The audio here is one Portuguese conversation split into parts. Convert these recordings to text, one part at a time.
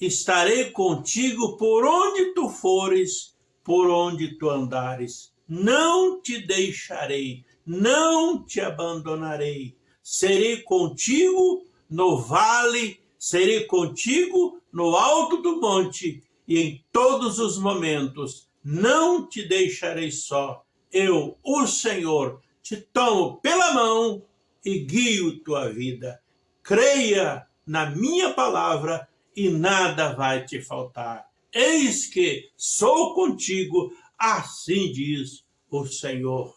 estarei contigo por onde tu fores, por onde tu andares. Não te deixarei, não te abandonarei. Serei contigo no vale, serei contigo no alto do monte, e em todos os momentos não te deixarei só. Eu, o Senhor, te tomo pela mão e guio tua vida. Creia na minha palavra e nada vai te faltar. Eis que sou contigo, assim diz o Senhor.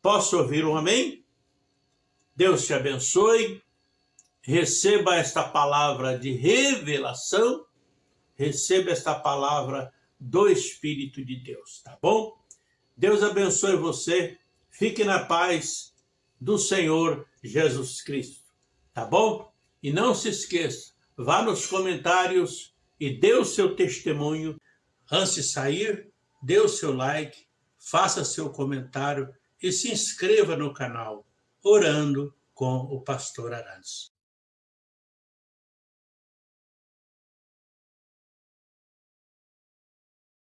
Posso ouvir um amém? Deus te abençoe, receba esta palavra de revelação, receba esta palavra do Espírito de Deus, tá bom? Deus abençoe você, fique na paz do Senhor Jesus Cristo, tá bom? E não se esqueça, vá nos comentários e dê o seu testemunho. Antes de sair, dê o seu like, faça seu comentário e se inscreva no canal orando com o pastor Arantes.